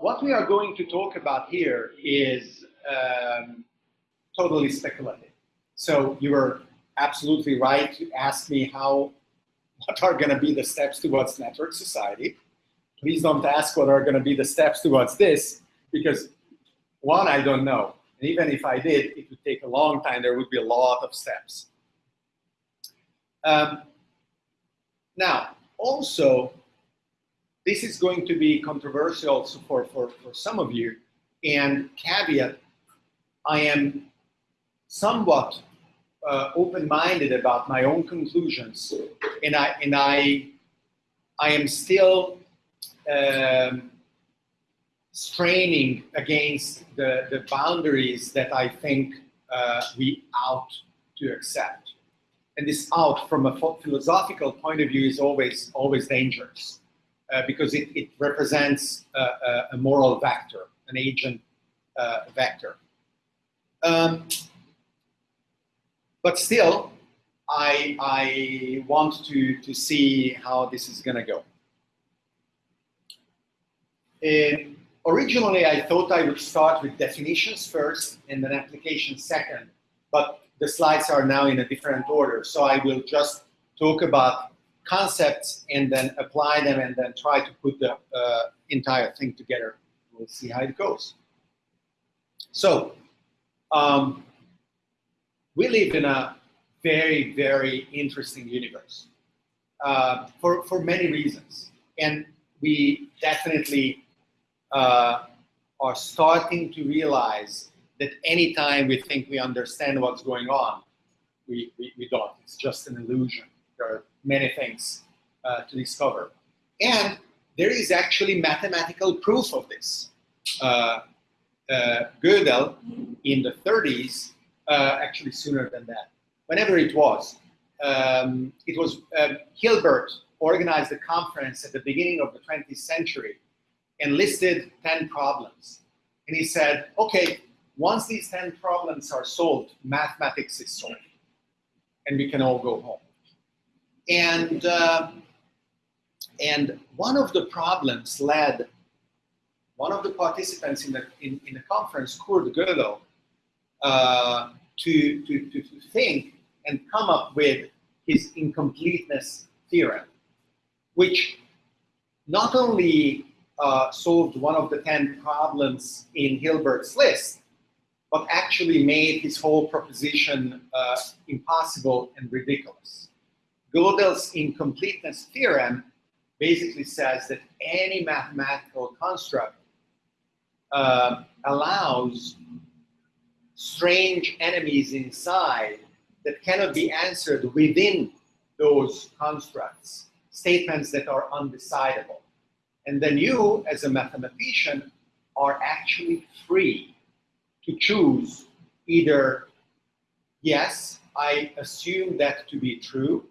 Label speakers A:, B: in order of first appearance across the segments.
A: what we are going to talk about here is um, totally speculative. So you were absolutely right to ask me how, what are going to be the steps towards network society. Please don't ask what are going to be the steps towards this, because one, I don't know. And even if I did, it would take a long time. There would be a lot of steps. Um, now, also, this is going to be controversial for, for, for some of you. And caveat, I am somewhat uh, open-minded about my own conclusions, and I and I I am still um, straining against the, the boundaries that I think uh, we ought to accept. And this out from a philosophical point of view is always, always dangerous uh, because it, it represents a, a, moral vector, an agent uh, vector. Um, but still, I, I want to, to see how this is going to go. Uh, originally, I thought I would start with definitions first and then application second, but the slides are now in a different order. So I will just talk about concepts and then apply them and then try to put the uh, entire thing together. We'll see how it goes. So um, we live in a very, very interesting universe uh, for, for many reasons. And we definitely uh, are starting to realize that anytime we think we understand what's going on, we, we, we don't. It's just an illusion. There are many things uh, to discover. And there is actually mathematical proof of this. Uh, uh, Gödel in the 30s, uh, actually sooner than that, whenever it was, um, it was um, Hilbert organized a conference at the beginning of the 20th century and listed 10 problems. And he said, okay, once these 10 problems are solved, mathematics is solved. And we can all go home. And, uh, and one of the problems led one of the participants in the, in, in the conference, Kurt Gödel, uh, to, to, to, to think and come up with his incompleteness theorem, which not only uh, solved one of the 10 problems in Hilbert's list, but actually made his whole proposition uh, impossible and ridiculous. Gödel's incompleteness theorem basically says that any mathematical construct uh, allows strange enemies inside that cannot be answered within those constructs, statements that are undecidable. And then you, as a mathematician, are actually free to choose either, yes, I assume that to be true,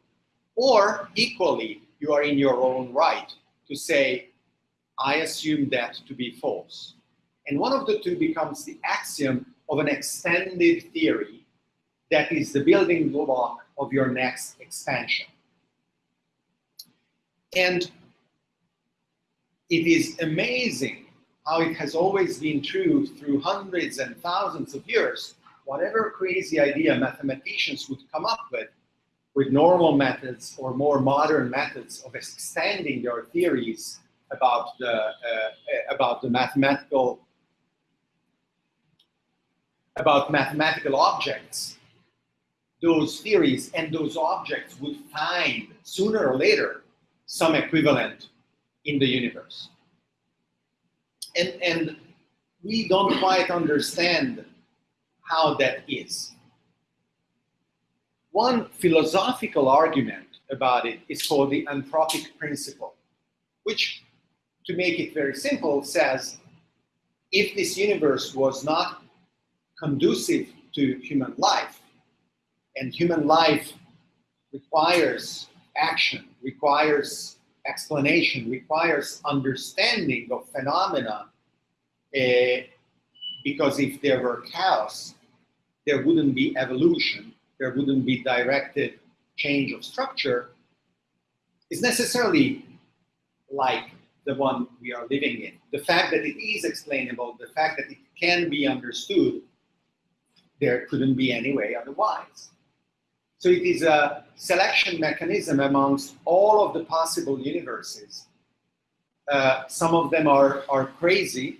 A: or equally, you are in your own right to say, I assume that to be false. And one of the two becomes the axiom of an extended theory that is the building block of your next expansion. And it is amazing how it has always been true through hundreds and thousands of years, whatever crazy idea mathematicians would come up with, with normal methods or more modern methods of extending their theories about the, uh, about the mathematical about mathematical objects, those theories and those objects would find sooner or later some equivalent in the universe. And, and we don't quite understand how that is. One philosophical argument about it is called the anthropic principle, which, to make it very simple, says if this universe was not conducive to human life, and human life requires action, requires explanation requires understanding of phenomena uh, because if there were chaos, there wouldn't be evolution, there wouldn't be directed change of structure, is necessarily like the one we are living in. The fact that it is explainable, the fact that it can be understood, there couldn't be any way otherwise. So it is a selection mechanism amongst all of the possible universes. Uh, some of them are, are crazy,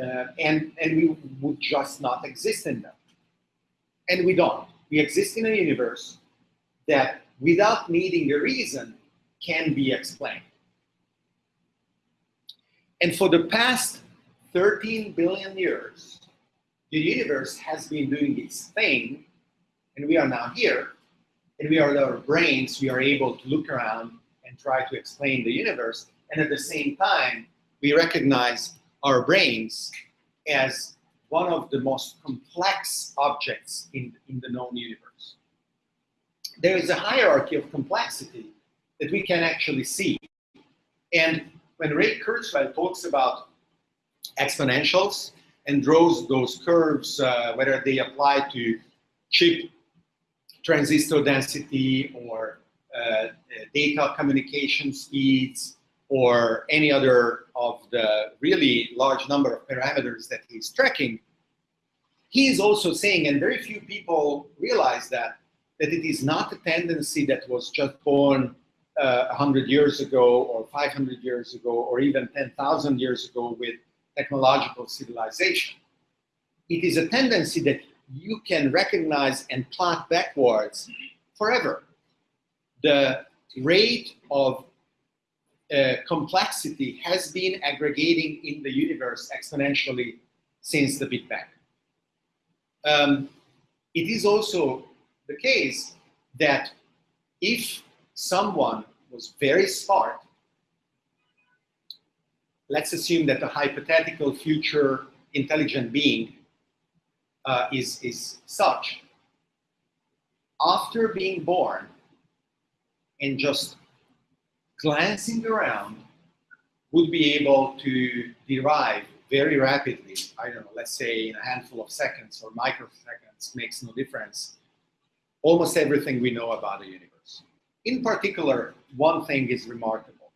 A: uh, and, and we would just not exist in them. And we don't. We exist in a universe that, without needing a reason, can be explained. And for the past 13 billion years, the universe has been doing its thing, and we are now here, and we are with our brains, we are able to look around and try to explain the universe, and at the same time, we recognize our brains as one of the most complex objects in, in the known universe. There is a hierarchy of complexity that we can actually see. And when Ray Kurzweil talks about exponentials and draws those curves, uh, whether they apply to chip transistor density or uh, data communication speeds or any other of the really large number of parameters that he's tracking, he is also saying, and very few people realize that, that it is not a tendency that was just born uh, 100 years ago or 500 years ago or even 10,000 years ago with technological civilization. It is a tendency that you can recognize and plot backwards forever. The rate of uh, complexity has been aggregating in the universe exponentially since the Big Bang. Um, it is also the case that if someone was very smart, let's assume that a hypothetical future intelligent being uh, is, is such. After being born and just glancing around, would be able to derive very rapidly, I don't know, let's say in a handful of seconds or microseconds, makes no difference, almost everything we know about the universe. In particular, one thing is remarkable.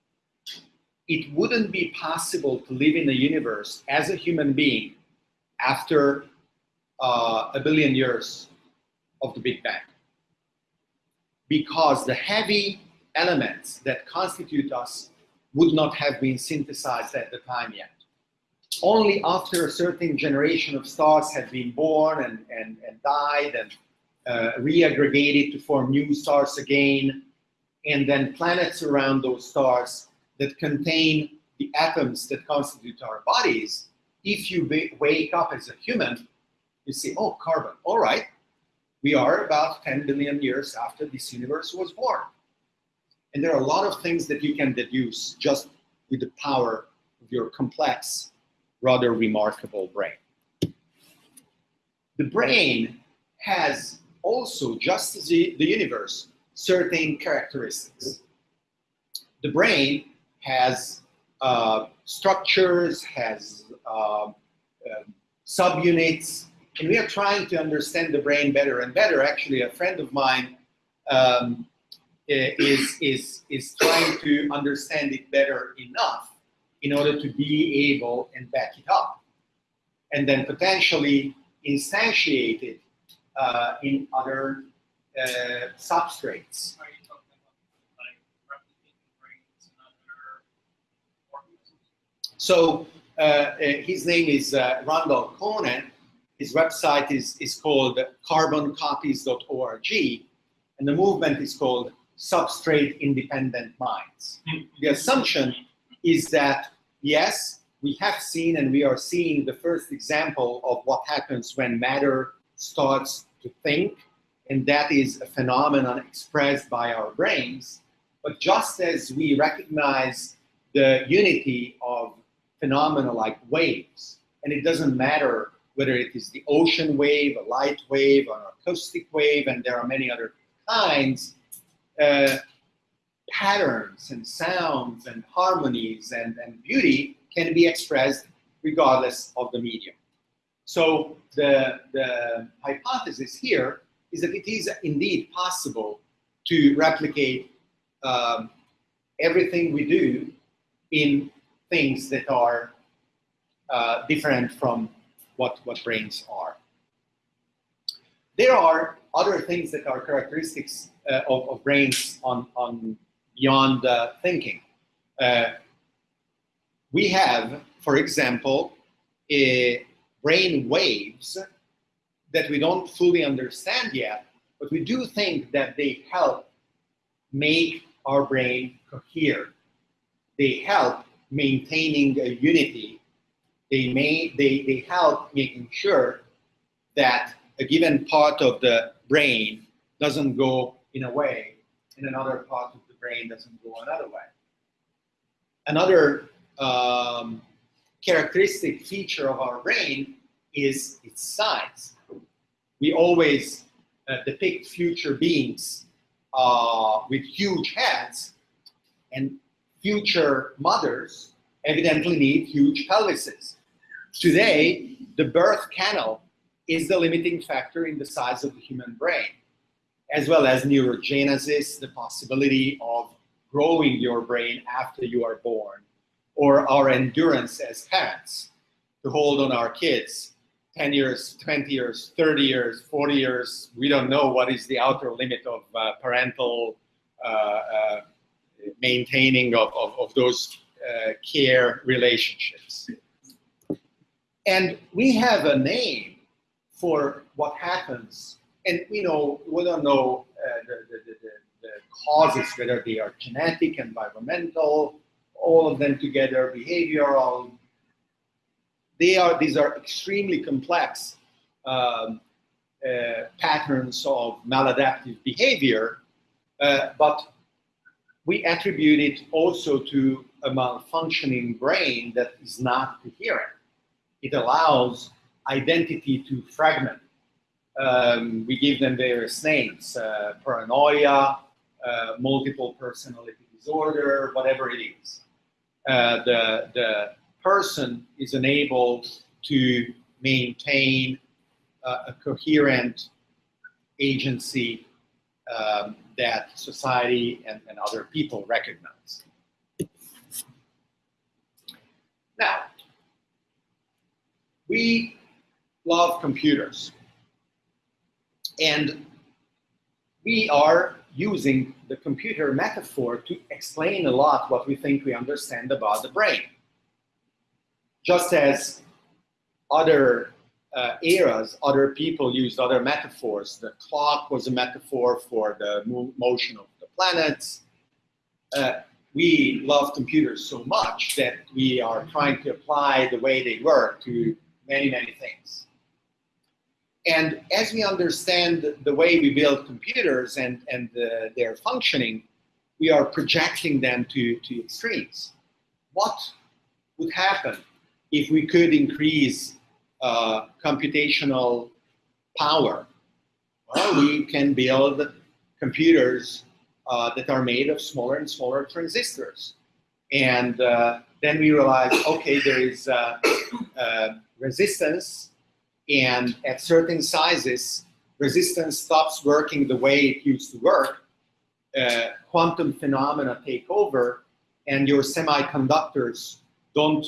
A: It wouldn't be possible to live in the universe as a human being after uh, a billion years of the Big Bang. Because the heavy elements that constitute us would not have been synthesized at the time yet. Only after a certain generation of stars had been born and, and, and died and uh, reaggregated to form new stars again, and then planets around those stars that contain the atoms that constitute our bodies, if you wake up as a human, you see, oh, carbon, all right, we are about 10 billion years after this universe was born. And there are a lot of things that you can deduce just with the power of your complex, rather remarkable brain. The brain has also, just as the, universe, certain characteristics. The brain has uh, structures, has uh, uh, subunits, and we are trying to understand the brain better and better. Actually, a friend of mine um, is, is, is trying to understand it better enough in order to be able and back it up. And then potentially instantiate it uh, in other uh, substrates. So uh, uh, his name is uh, Randal Koene. His website is, is called carboncopies.org, and the movement is called Substrate Independent Minds. Mm-hmm. The assumption is that, yes, we have seen and we are seeing the first example of what happens when matter starts to think and that is a phenomenon expressed by our brains. But just as we recognize the unity of phenomena like waves, and it doesn't matter whether it is the ocean wave, a light wave, or an acoustic wave, and there are many other kinds, patterns and sounds and harmonies and, and beauty can be expressed regardless of the medium. So the, the hypothesis here is that it is indeed possible to replicate um, everything we do in things that are uh, different from what, what brains are. There are other things that are characteristics uh, of, of, brains on, on beyond uh, thinking. We have, for example, brain waves that we don't fully understand yet, but we do think that they help make our brain cohere. They help maintaining a unity. They, may, they, they help making sure that a given part of the brain doesn't go in a way and another part of the brain doesn't go another way. Another um, characteristic feature of our brain is its size. We always uh, depict future beings uh, with huge heads, and future mothers evidently need huge pelvises. Today, the birth canal is the limiting factor in the size of the human brain, as well as neurogenesis, the possibility of growing your brain after you are born, or our endurance as parents to hold on our kids 10 years, 20 years, 30 years, 40 years. We don't know what is the outer limit of uh, parental uh, uh, maintaining of, of, of those uh, care relationships. And we have a name for what happens. And you know, we don't know uh, the, the, the, the causes, whether they are genetic, environmental, all of them together, behavioral. They are, these are extremely complex um, uh, patterns of maladaptive behavior, uh, but we attribute it also to a malfunctioning brain that is not coherent. It allows identity to fragment. Um, we give them various names, uh, paranoia, uh, multiple personality disorder, whatever it is. Uh, the, the person is enabled to maintain uh, a coherent agency um, that society and, and other people recognize. Now, we love computers. And we are using the computer metaphor to explain a lot what we think we understand about the brain. Just as other uh, eras, other people used other metaphors. The clock was a metaphor for the mo motion of the planets. Uh, we love computers so much that we are trying to apply the way they work to many, many things. And as we understand the way we build computers and, and uh, their functioning, we are projecting them to, to extremes. What would happen if we could increase uh, computational power? Well, we can build computers uh, that are made of smaller and smaller transistors. And uh, then we realize, okay, there is uh, uh, resistance and at certain sizes, resistance stops working the way it used to work. Uh, quantum phenomena take over, and your semiconductors don't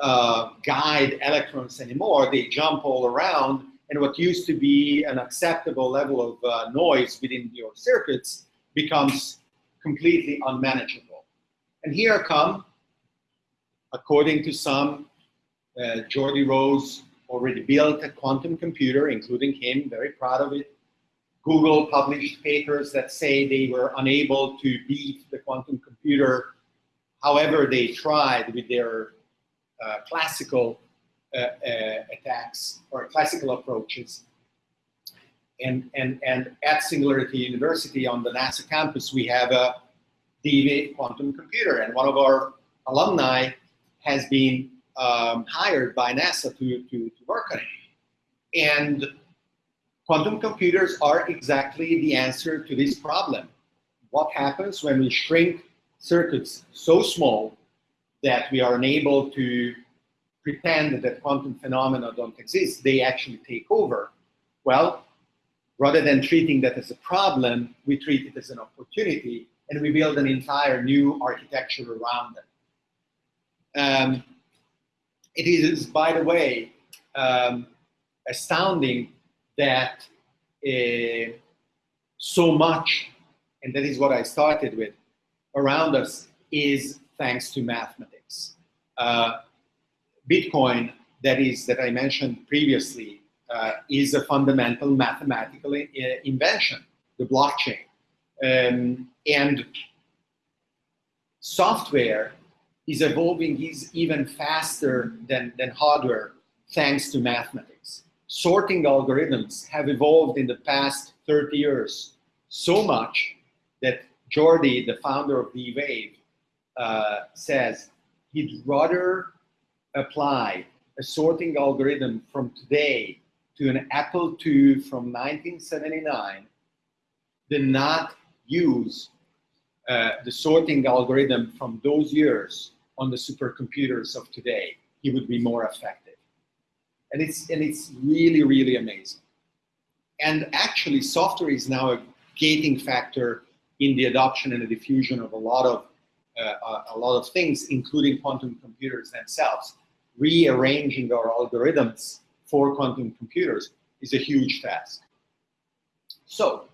A: uh, guide electrons anymore. They jump all around, and what used to be an acceptable level of uh, noise within your circuits becomes completely unmanageable. And here come, according to some, uh, Geordie Rose already built a quantum computer, including him, very proud of it. Google published papers that say they were unable to beat the quantum computer however they tried with their uh, classical uh, uh, attacks or classical approaches. And, and, and at Singularity University on the NASA campus, we have a D-Wave quantum computer. And one of our alumni has been um, hired by NASA to, to, to work on it. And quantum computers are exactly the answer to this problem. What happens when we shrink circuits so small that we are unable to pretend that quantum phenomena don't exist, they actually take over. Well, rather than treating that as a problem, we treat it as an opportunity and we build an entire new architecture around it. Um, it is, by the way, um, astounding that uh, so much, and that is what I started with, around us is thanks to mathematics. Uh, Bitcoin, that is, that I mentioned previously, uh, is a fundamental mathematical uh, invention, the blockchain. Um, and software is evolving is even faster than, than hardware thanks to mathematics. Sorting algorithms have evolved in the past 30 years so much that Geordie, the founder of D-Wave, uh, says he'd rather apply a sorting algorithm from today to an Apple II from 1979 than not use uh, the sorting algorithm from those years on the supercomputers of today, he would be more effective. And it's, and it's really, really amazing. And actually, software is now a gating factor in the adoption and the diffusion of a lot of, uh, a lot of things, including quantum computers themselves. Rearranging our algorithms for quantum computers is a huge task. So,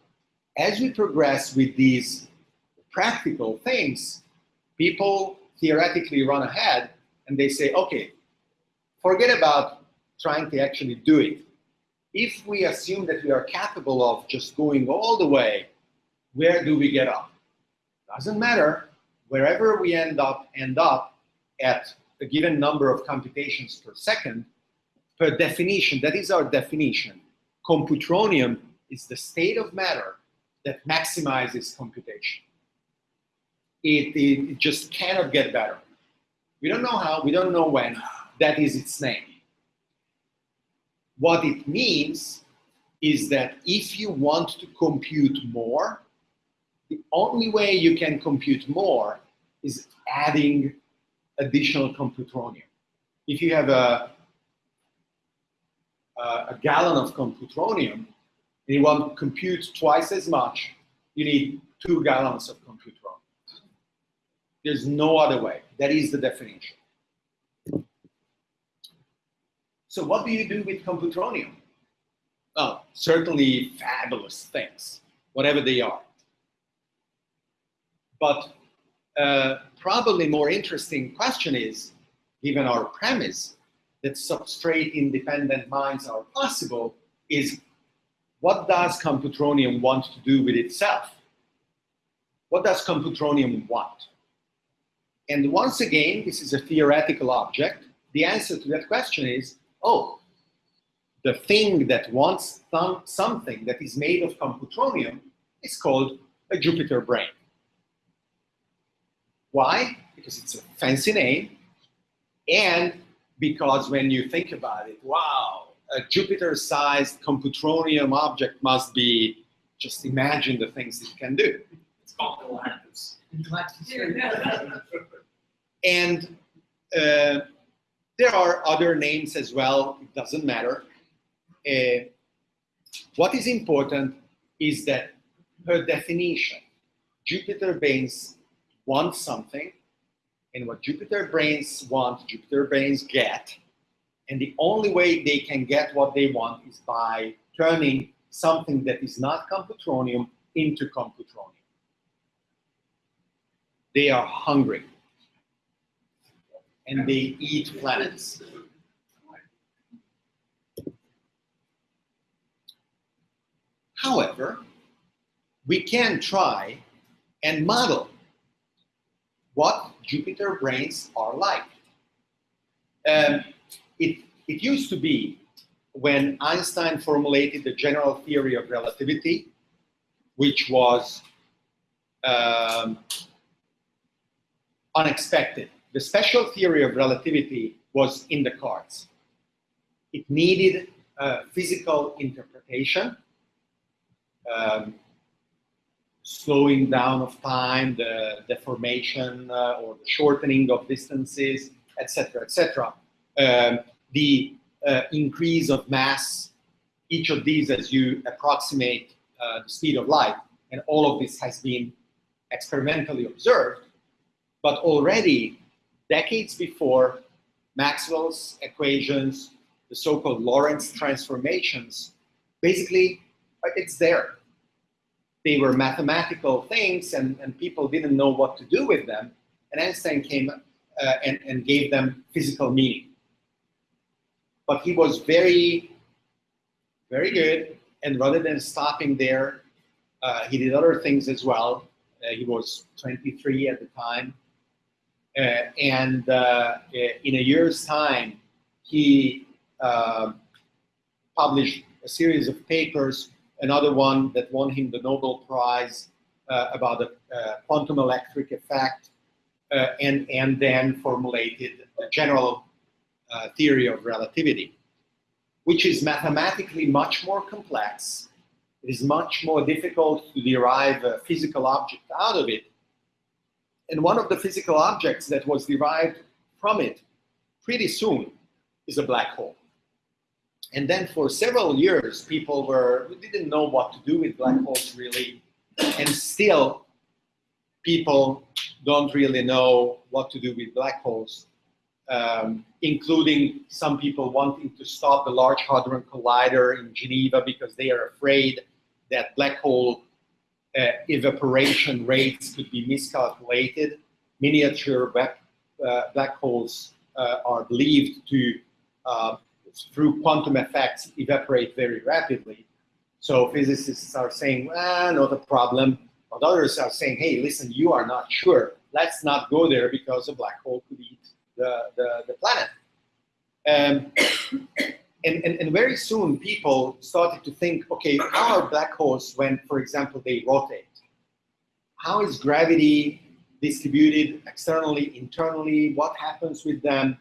A: as we progress with these practical things, people theoretically run ahead and they say, okay, forget about trying to actually do it. If we assume that we are capable of just going all the way, where do we get up? Doesn't matter. Wherever we end up, end up at a given number of computations per second, per definition, that is our definition. Computronium is the state of matter that maximizes computation. It, it, just cannot get better. We don't know how, we don't know when, that is its name. What it means is that if you want to compute more, the only way you can compute more is adding additional computronium. If you have a, a, a gallon of computronium and you want to compute twice as much, you need two gallons of computronium. There's no other way. That is the definition. So what do you do with computronium? Oh, certainly fabulous things, whatever they are. But uh, probably more interesting question is, given our premise that substrate-independent minds are possible, is what does computronium want to do with itself? What does computronium want? And once again, this is a theoretical object. The answer to that question is, oh, the thing that wants th something that is made of computronium is called a Jupiter brain. Why? Because it's a fancy name, and because when you think about it, wow, a Jupiter-sized computronium object must be, just imagine the things it can do.
B: It's called Galactus.
A: and uh, there are other names as well, it doesn't matter. Uh, what is important is that per definition, Jupiter brains want something, and what Jupiter brains want, Jupiter brains get, and the only way they can get what they want is by turning something that is not computronium into computronium. They are hungry and they eat planets. However, we can try and model what Jupiter brains are like. Um, it, it used to be when Einstein formulated the general theory of relativity, which was um, unexpected. The special theory of relativity was in the cards. It needed a physical interpretation, um, slowing down of time, the deformation uh, or the shortening of distances, etc., etc. Um, the uh, increase of mass, each of these as you approximate uh, the speed of light, and all of this has been experimentally observed, but already decades before Maxwell's equations, the so-called Lorentz transformations, basically it's there. They were mathematical things and, and people didn't know what to do with them. And Einstein came uh, and, and gave them physical meaning. But he was very, very good. And rather than stopping there, uh, he did other things as well. Uh, he was 23 at the time. Uh, and uh, uh, in a year's time, he uh, published a series of papers, another one that won him the Nobel Prize uh, about the quantum electric effect, and, and then formulated a general theory of relativity, which is mathematically much more complex it is much more difficult to derive a physical object out of it. And one of the physical objects that was derived from it pretty soon is a black hole. And then for several years, people were, didn't know what to do with black holes really. And still, people don't really know what to do with black holes, um, including some people wanting to stop the Large Hadron Collider in Geneva because they are afraid that black hole uh, evaporation rates could be miscalculated. Miniature uh, black holes uh, are believed to, uh, through quantum effects, evaporate very rapidly. So physicists are saying, ah, not a problem. But others are saying, hey, listen, you are not sure. Let's not go there because a black hole could eat the, the, the planet. Um, and, and, and very soon people started to think, okay, how are black holes when, for example, they rotate? How is gravity distributed externally, internally? What happens with them?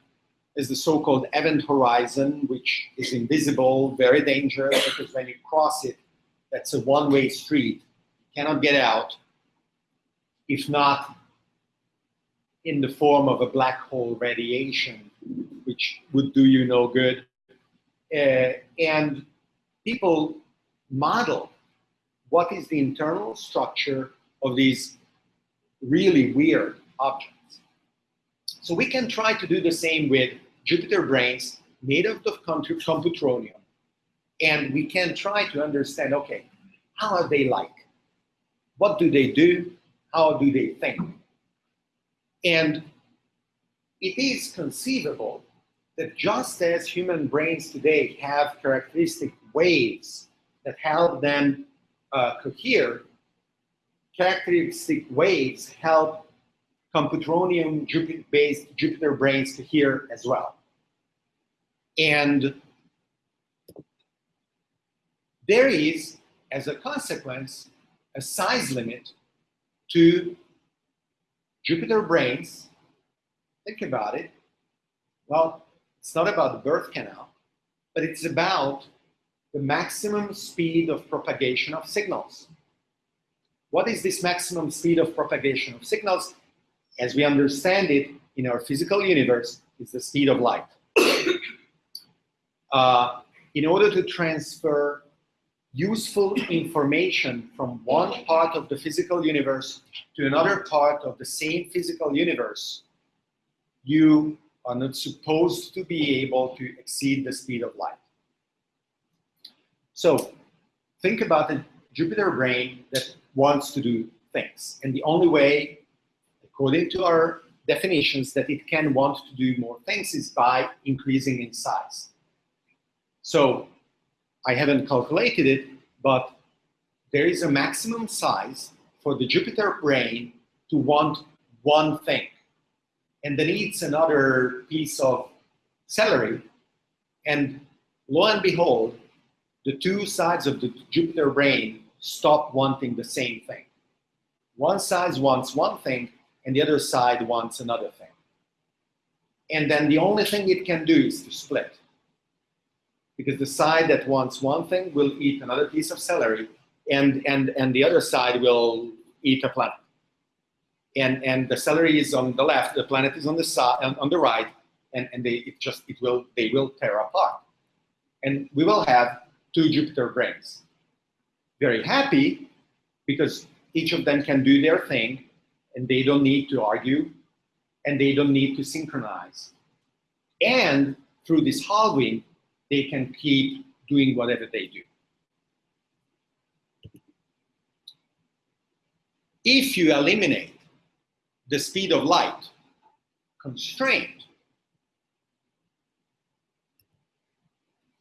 A: Is the so-called event horizon, which is invisible, very dangerous because when you cross it, that's a one-way street. You cannot get out, if not in the form of a black hole radiation, which would do you no good uh, and people model what is the internal structure of these really weird objects. So we can try to do the same with Jupiter brains made out of computronium. And we can try to understand, okay, how are they like? What do they do? How do they think? And it is conceivable that just as human brains today have characteristic waves that help them uh, cohere, characteristic waves help computronium Jupiter based Jupiter brains cohere as well. And there is, as a consequence, a size limit to Jupiter brains. Think about it. Well, it's not about the birth canal, but it's about the maximum speed of propagation of signals. What is this maximum speed of propagation of signals? As we understand it in our physical universe, it's the speed of light. uh, in order to transfer useful information from one part of the physical universe to another part of the same physical universe, you are not supposed to be able to exceed the speed of light. So think about a Jupiter brain that wants to do things. And the only way, according to our definitions, that it can want to do more things is by increasing in size. So I haven't calculated it, but there is a maximum size for the Jupiter brain to want one thing and then eats another piece of celery. And lo and behold, the two sides of the Jupiter brain stop wanting the same thing. One side wants one thing, and the other side wants another thing. And then the only thing it can do is to split. Because the side that wants one thing will eat another piece of celery, and, and, and the other side will eat a planet and and the celery is on the left, the planet is on the side, on the right, and and they it just it will they will tear apart, and we will have two Jupiter brains. Very happy because each of them can do their thing, and they don't need to argue. and they don't need to synchronize. And through this halving, they can keep doing whatever they do. If you eliminate the speed of light constraint,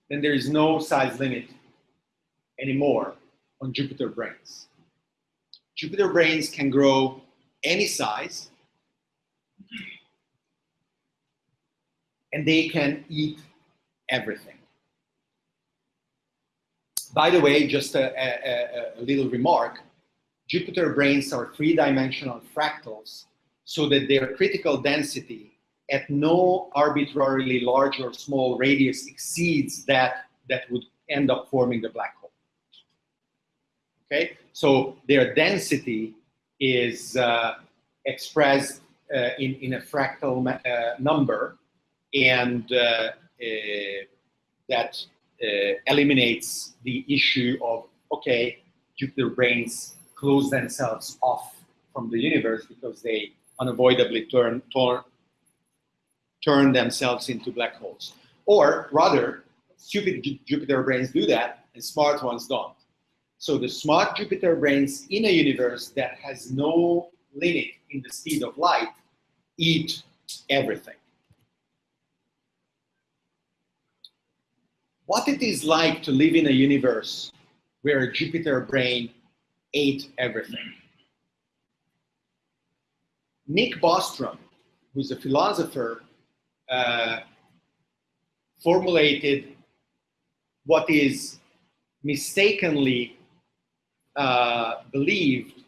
A: then there is no size limit anymore on Jupiter brains. Jupiter brains can grow any size and they can eat everything. By the way, just a, a, a, little remark, Jupiter brains are three-dimensional fractals so that their critical density at no arbitrarily large or small radius exceeds that that would end up forming the black hole. Okay, so their density is uh, expressed uh, in, in a fractal uh, number and uh, uh, that uh, eliminates the issue of, okay, Jupiter brains close themselves off from the universe because they unavoidably turn, turn, turn themselves into black holes. Or rather, stupid Jupiter brains do that and smart ones don't. So the smart Jupiter brains in a universe that has no limit in the speed of light eat everything. what it is like to live in a universe where a Jupiter brain ate everything. Nick Bostrom, who's a philosopher, uh, formulated what is mistakenly uh, believed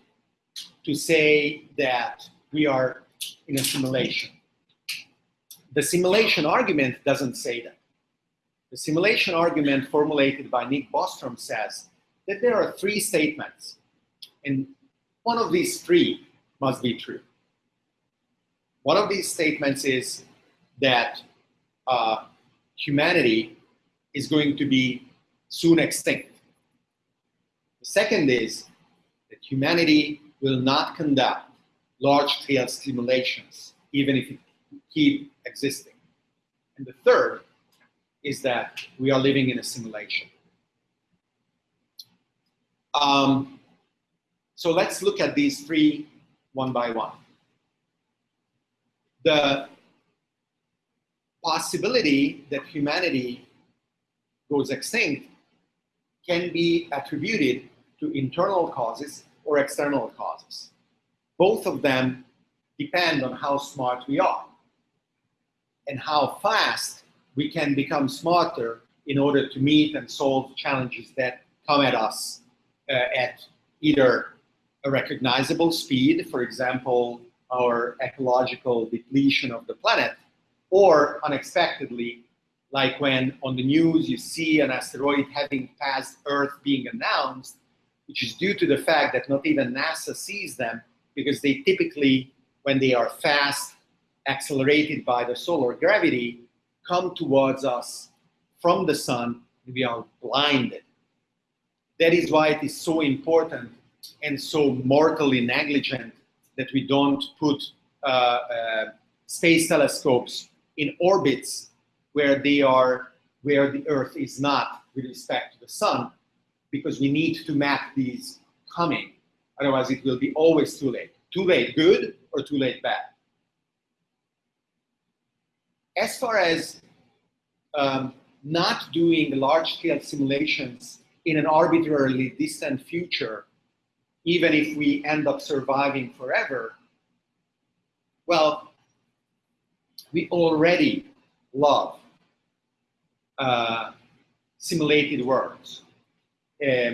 A: to say that we are in a simulation. The simulation argument doesn't say that. The simulation argument formulated by Nick Bostrom says that there are three statements, and one of these three must be true. One of these statements is that uh, humanity is going to be soon extinct. The second is that humanity will not conduct large-scale simulations, even if it keep existing. And the third is that we are living in a simulation. Um, so let's look at these three one by one. The possibility that humanity goes extinct can be attributed to internal causes or external causes. Both of them depend on how smart we are and how fast we can become smarter in order to meet and solve challenges that come at us uh, at either a recognizable speed, for example, our ecological depletion of the planet, or unexpectedly, like when on the news you see an asteroid having passed Earth being announced, which is due to the fact that not even NASA sees them because they typically, when they are fast, accelerated by the solar gravity, come towards us from the sun, we are blinded. That is why it is so important and so mortally negligent that we don't put uh, uh, space telescopes in orbits where they are, where the Earth is not with respect to the sun, because we need to map these coming. Otherwise, it will be always too late. Too late good or too late bad as far as um, not doing large-scale simulations in an arbitrarily distant future, even if we end up surviving forever, well, we already love uh, simulated worlds. Uh,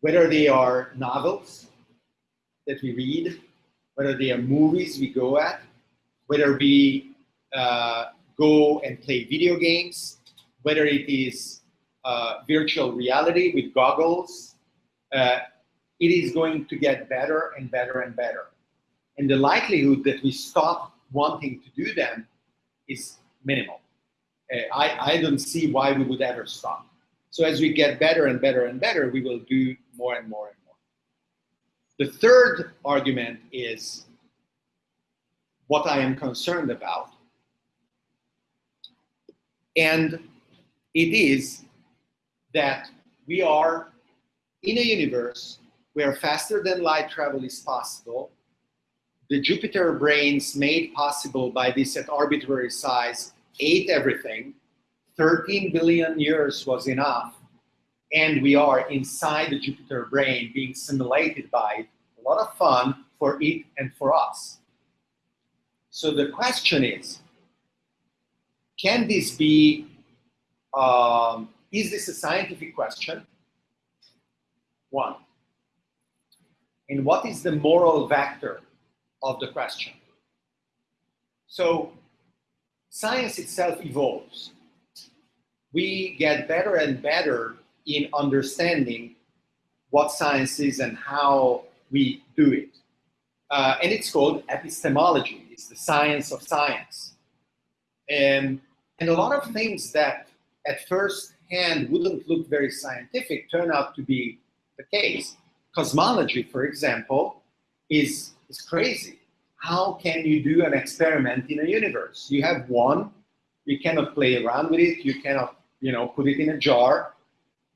A: whether they are novels that we read, whether they are movies we go at, whether we uh, go and play video games, whether it is uh, virtual reality with goggles, uh, it is going to get better and better and better. And the likelihood that we stop wanting to do them is minimal. Uh, I, I don't see why we would ever stop. So as we get better and better and better, we will do more and more and more. The third argument is what I am concerned about. And it is that we are in a universe where faster than light travel is possible. The Jupiter brains made possible by this at arbitrary size ate everything. 13 billion years was enough. And we are inside the Jupiter brain being simulated by it. A lot of fun for it and for us. So the question is, can this be, um, is this a scientific question? One. And what is the moral vector of the question? So science itself evolves. We get better and better in understanding what science is and how we do it. Uh, and it's called epistemology. It's the science of science. And, and a lot of things that at first hand wouldn't look very scientific turn out to be the case. Cosmology, for example, is, is crazy. How can you do an experiment in a universe? You have one, you cannot play around with it, you cannot you know, put it in a jar,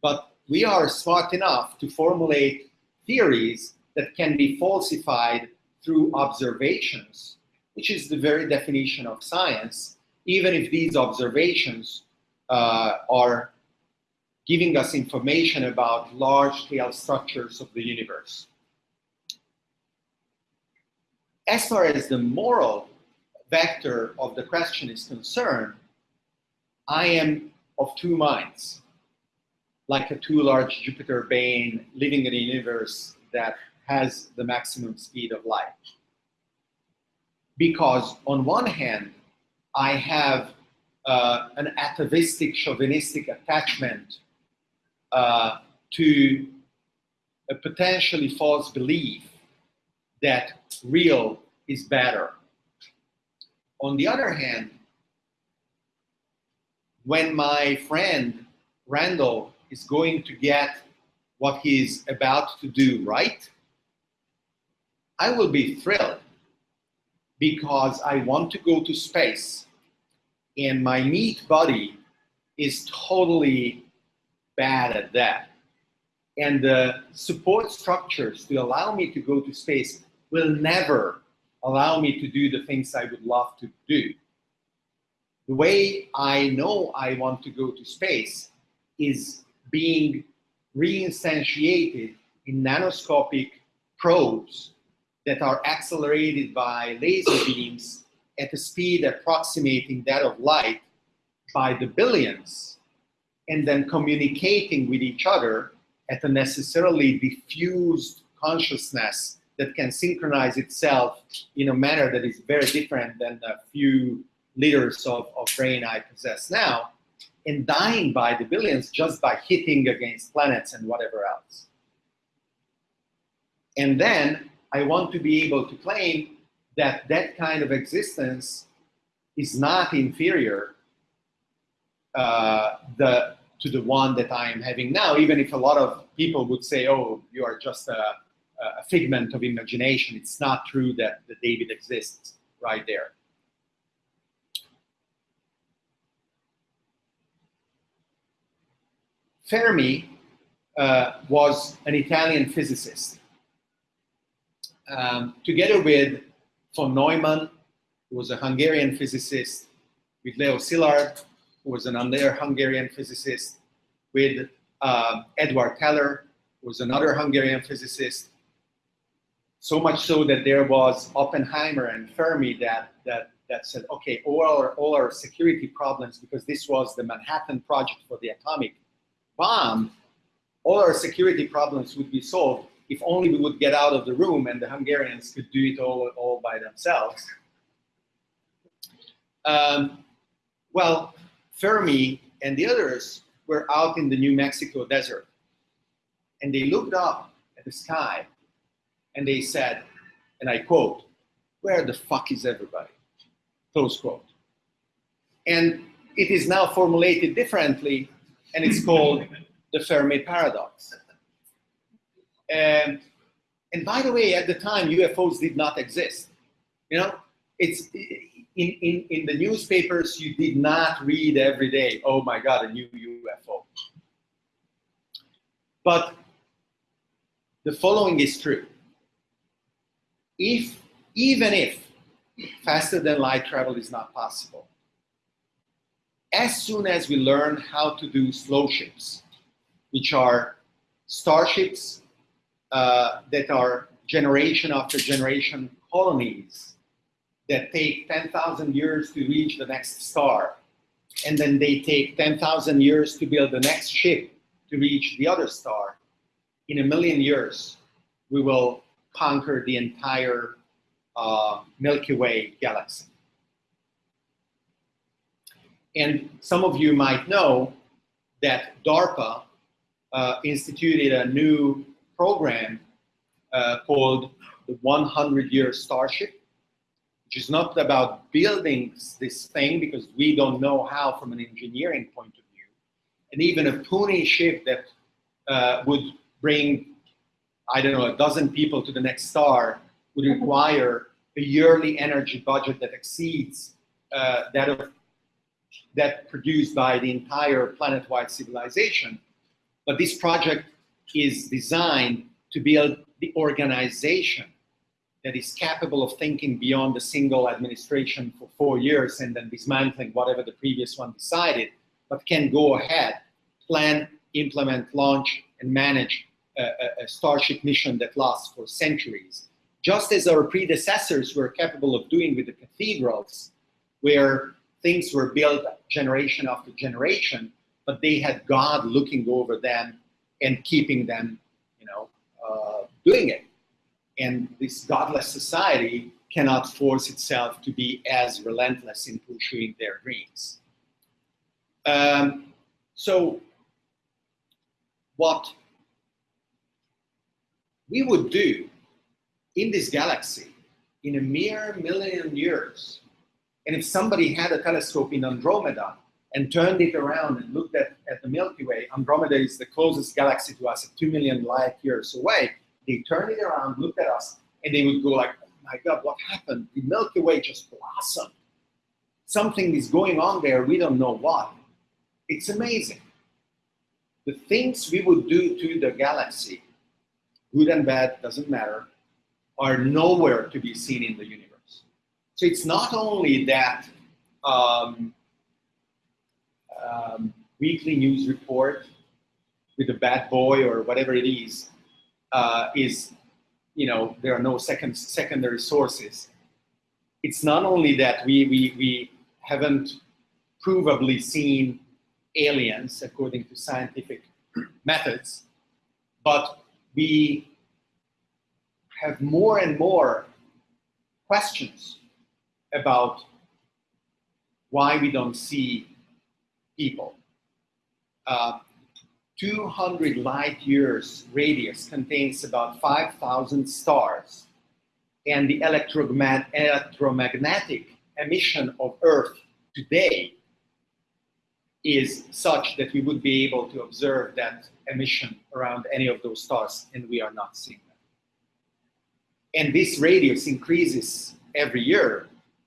A: but we are smart enough to formulate theories that can be falsified through observations, which is the very definition of science, even if these observations uh, are giving us information about large-scale structures of the universe. As far as the moral vector of the question is concerned, I am of two minds like a too large Jupiter brain living in a universe that has the maximum speed of light. Because on one hand, I have uh, an atavistic, chauvinistic attachment uh, to a potentially false belief that real is better. On the other hand, when my friend Randal is going to get what he's about to do right, I will be thrilled because I want to go to space and my meat body is totally bad at that. And the support structures to allow me to go to space will never allow me to do the things I would love to do. The way I know I want to go to space is being reinstantiated in nanoscopic probes that are accelerated by laser beams at a speed approximating that of light by the billions, and then communicating with each other at a necessarily diffused consciousness that can synchronize itself in a manner that is very different than the few liters of, of brain I possess now, and dying by the billions just by hitting against planets and whatever else. And then I want to be able to claim that that kind of existence is not inferior uh, the, to the one that I am having now, even if a lot of people would say, oh, you are just a, a figment of imagination. It's not true that, the David exists right there. Fermi uh, was an Italian physicist. Um, together with von Neumann, who was a Hungarian physicist, with Leo Szilard, who was another Hungarian physicist, with uh, Edward Teller, who was another Hungarian physicist. So much so that there was Oppenheimer and Fermi that, that, that said, okay, all our, all our security problems, because this was the Manhattan Project for the atomic bomb, all our security problems would be solved if only we would get out of the room and the Hungarians could do it all, all by themselves. Um, well, Fermi and the others were out in the New Mexico desert and they looked up at the sky and they said, and I quote, where the fuck is everybody? Close quote. And it is now formulated differently and it's called the Fermi paradox. And, and by the way, at the time, UFOs did not exist. You know, it's in, in, in the newspapers, you did not read every day, oh my God, a new UFO. But the following is true. If, even if faster than light travel is not possible, as soon as we learn how to do slow ships, which are starships uh, that are generation after generation colonies that take 10,000 years to reach the next star, and then they take 10,000 years to build the next ship to reach the other star. In a million years, we will conquer the entire uh, Milky Way galaxy. And some of you might know that DARPA uh, instituted a new program uh, called the 100 Year Starship, which is not about building this thing because we don't know how from an engineering point of view. And even a puny ship that uh, would bring, I don't know, a dozen people to the next star would require a yearly energy budget that exceeds uh, that of that produced by the entire planet-wide civilization. But this project is designed to build the organization that is capable of thinking beyond a single administration for four years and then dismantling whatever the previous one decided, but can go ahead, plan, implement, launch, and manage a, a, a Starship mission that lasts for centuries. Just as our predecessors were capable of doing with the cathedrals, where things were built generation after generation, but they had God looking over them and keeping them, you know, uh, doing it. And this godless society cannot force itself to be as relentless in pursuing their dreams. Um, so what we would do in this galaxy in a mere million years and if somebody had a telescope in Andromeda and turned it around and looked at, at the Milky Way, Andromeda is the closest galaxy to us at 2 million light years away. They turned it around, looked at us, and they would go like, oh my God, what happened? The Milky Way just blossomed. Something is going on there, we don't know what. It's amazing. The things we would do to the galaxy, good and bad, doesn't matter, are nowhere to be seen in the universe. So it's not only that um, um, weekly news report with a bad boy or whatever it is, uh, is, you know, there are no second, secondary sources. It's not only that we, we, we haven't provably seen aliens according to scientific methods, but we have more and more questions about why we don't see people. Uh, 200 light years radius contains about 5,000 stars and the electromagnetic emission of Earth today is such that we would be able to observe that emission around any of those stars and we are not seeing them. And this radius increases every year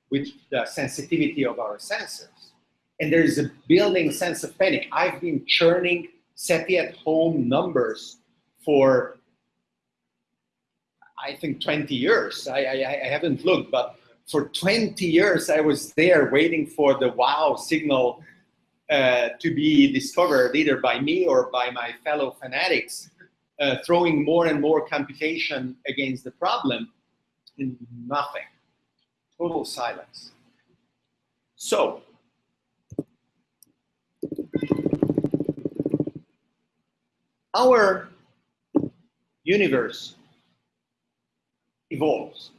A: with the sensitivity of our sensors. And there is a building sense of panic. I've been churning SETI at home numbers for, I think, 20 years. I, I, I haven't looked, but for 20 years I was there waiting for the wow signal uh, to be discovered either by me or by my fellow fanatics, uh, throwing more and more computation against the problem, and nothing total silence. So, our universe evolves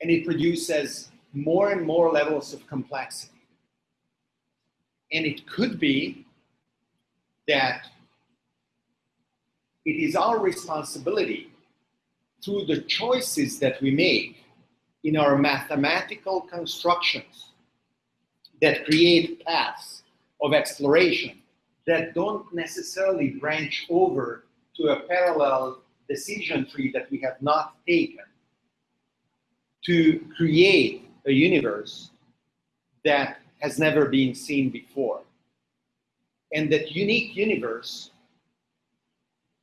A: and it produces more and more levels of complexity. And it could be that it is our responsibility through the choices that we make in our mathematical constructions that create paths of exploration that don't necessarily branch over to a parallel decision tree that we have not taken to create a universe that has never been seen before. And that unique universe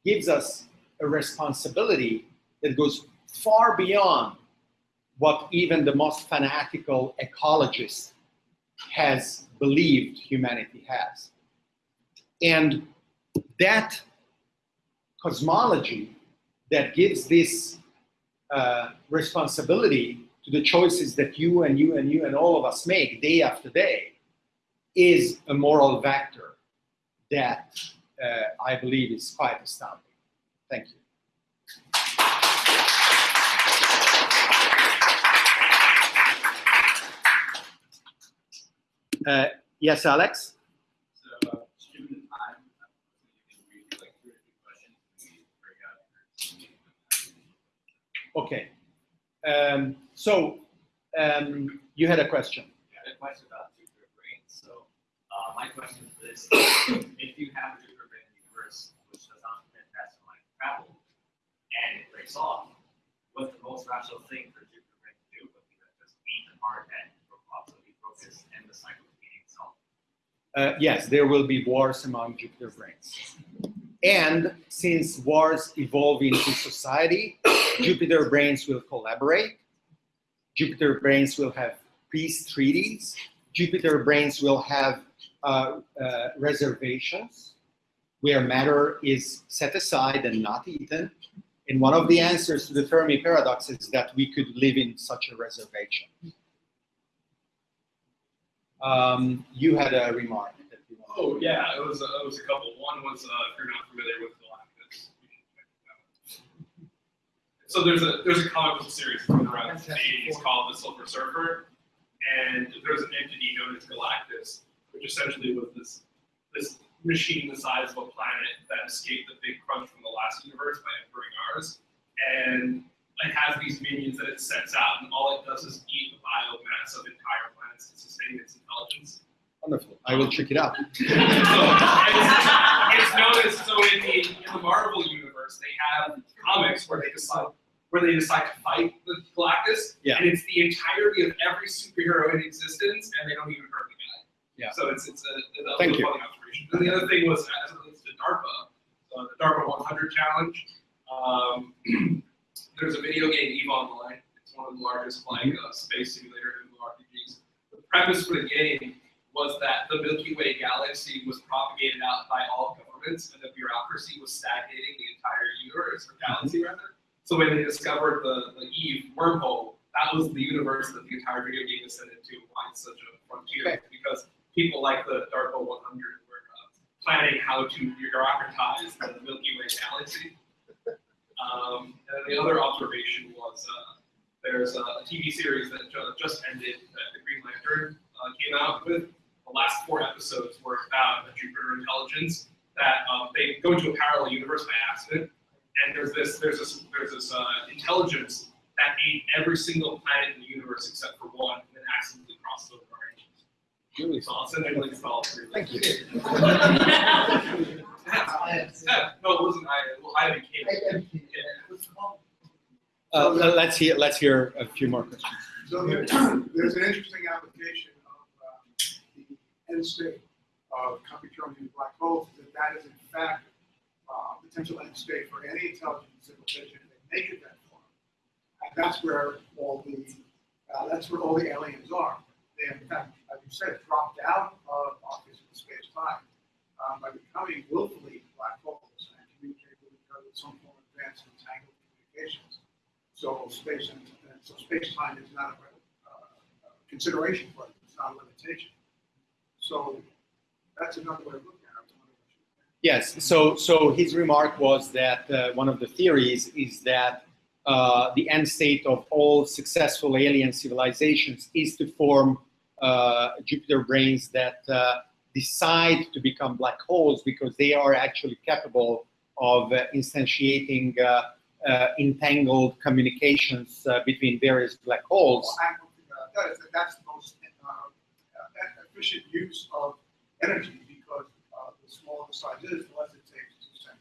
A: gives us a responsibility that goes far beyond what even the most fanatical ecologist has believed humanity has. And that cosmology that gives this uh, responsibility to the choices that you and you and you and all of us make day after day is a moral vector that uh, I believe is quite astounding. Thank you. Uh, yes, Alex?
B: So, uh, given the time, uh, you can read like two or three questions and we break out your
A: Okay. Um, so um, you had a question.
B: Yeah, I had a question about Jupiter brains. So, uh, my question is this: If you have a Jupiter brain universe which does not permit fast light travel, and it breaks off, what's the most rational thing for Jupiter brain to do? Would be to just eat the hard head, possibly focus, and the cycle of eating itself.
A: Uh, yes, there will be wars among Jupiter brains. And since wars evolve into society, Jupiter brains will collaborate. Jupiter brains will have peace treaties. Jupiter brains will have uh, uh, reservations where matter is set aside and not eaten. And one of the answers to the Fermi paradox is that we could live in such a reservation. Um, you had a remark.
C: Oh yeah, it was uh, it was a couple. One was uh, if you're not familiar with Galactus. you should check it out. So there's a there's a comic book series from around the 80s called The Silver Surfer, and there's an entity known as Galactus, which essentially was this this machine the size of a planet that escaped the big crunch from the last universe by entering ours, and it has these minions that it sets out, and all it does is eat the biomass of entire planets to sustain its intelligence.
A: Wonderful. I will check it out.
C: So it's, it's noticed. So in the in the Marvel universe, they have comics where they decide where they decide to fight the Galactus,
A: Yeah.
C: and it's the entirety of every superhero in existence, and they don't even hurt the guy.
A: Yeah.
C: So it's it's a, a
A: Thank you.
C: funny observation. And the other thing was as it relates to DARPA, uh, the DARPA 100 challenge. Um, there's a video game Eve Online. It's one of the largest like
A: Mm-hmm.
C: uh, space simulator MMORPGs. The premise for the game was that the Milky Way galaxy was propagated out by all governments, and the bureaucracy was stagnating the entire universe or galaxy
A: Mm-hmm.
C: rather. So when they discovered the, the Eve wormhole, that was the universe that the entire video game is set into. Why it's such a frontier?
A: Okay.
C: Because people like the DARPA 100 were uh, planning how to bureaucratize the Milky Way galaxy. Um, and the other observation was uh, there's a TV series that ju- just ended that the Green Lantern uh, came out with. The last four episodes were about a Jupiter intelligence that um, they go into a parallel universe by accident, and there's this there's this there's this uh, intelligence that ate every single planet in the universe except for one, and then accidentally crossed over our engines.
A: Really
C: So I'll send you links to all three.
A: Thank you.
C: Yeah, no, it wasn't I. Well, I became.
A: Uh, le- let's hear. Let's hear a few more questions.
D: So there- there's an interesting application of um, the end state of computer-only black holes, that that is in fact uh, potential end state for any intelligent civilization they make it that far. And that's where all the, uh, that's where all the aliens are. They in fact, as you said, dropped out of our physical space-time um, by becoming willfully black holes and communicating with each other with some form of advanced entangled communications. So space and, and so space-time is not a uh, consideration for it. It's not a limitation. So that's another way of looking at it. I was wondering what you think.
A: Yes. So, so his remark was that uh, one of the theories is that uh, the end state of all successful alien civilizations is to form uh, Jupiter brains that uh, decide to become black holes because they are actually capable of uh, instantiating uh, entangled communications between various black holes.
D: Well. That's the most efficient use of energy less it to send.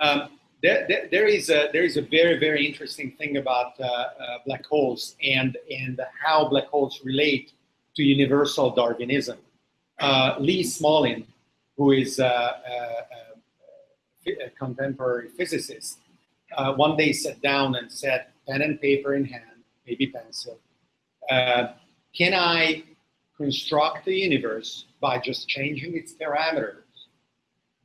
A: Um, there, there, there is a there is a very very interesting thing about uh, uh, black holes and and how black holes relate to universal Darwinism. Uh, Lee Smolin, who is a, a, a, a contemporary physicist, uh, one day sat down and said, pen and paper in hand, maybe pencil, uh, can I construct the universe by just changing its parameters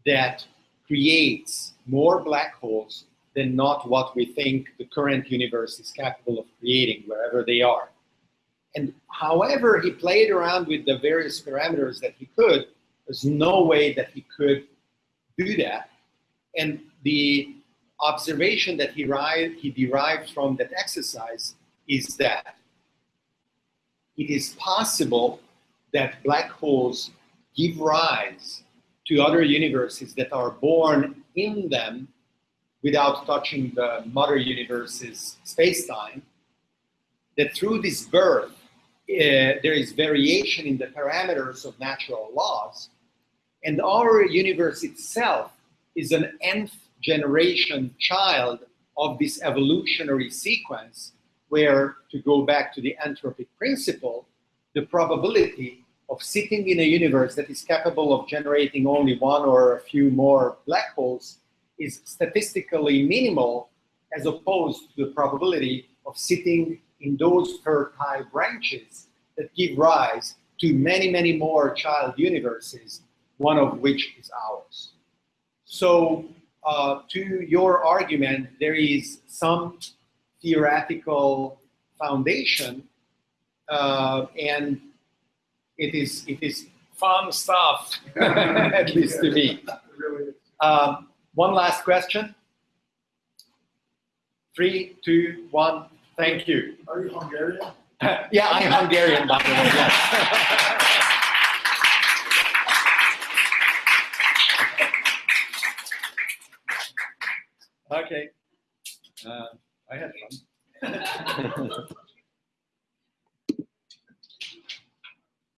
A: that creates more black holes than not what we think the current universe is capable of creating wherever they are. And however he played around with the various parameters that he could, there's no way that he could do that. And the observation that he, derived, he derived from that exercise is that it is possible that black holes give rise to other universes that are born in them without touching the mother universe's space-time, that through this birth, uh, there is variation in the parameters of natural laws, and our universe itself is an nth generation child of this evolutionary sequence where, to go back to the anthropic principle, the probability of sitting in a universe that is capable of generating only one or a few more black holes is statistically minimal as opposed to the probability of sitting in those fertile branches that give rise to many, many more child universes, one of which is ours. So uh, to your argument, there is some theoretical foundation, uh, and it is it is fun stuff, at least to me.
D: Really.
A: Um, one last question. Three, two, one. Thank you.
D: Are you Hungarian?
A: yeah, I'm Hungarian, by the way. Yes. okay. Uh, I had fun.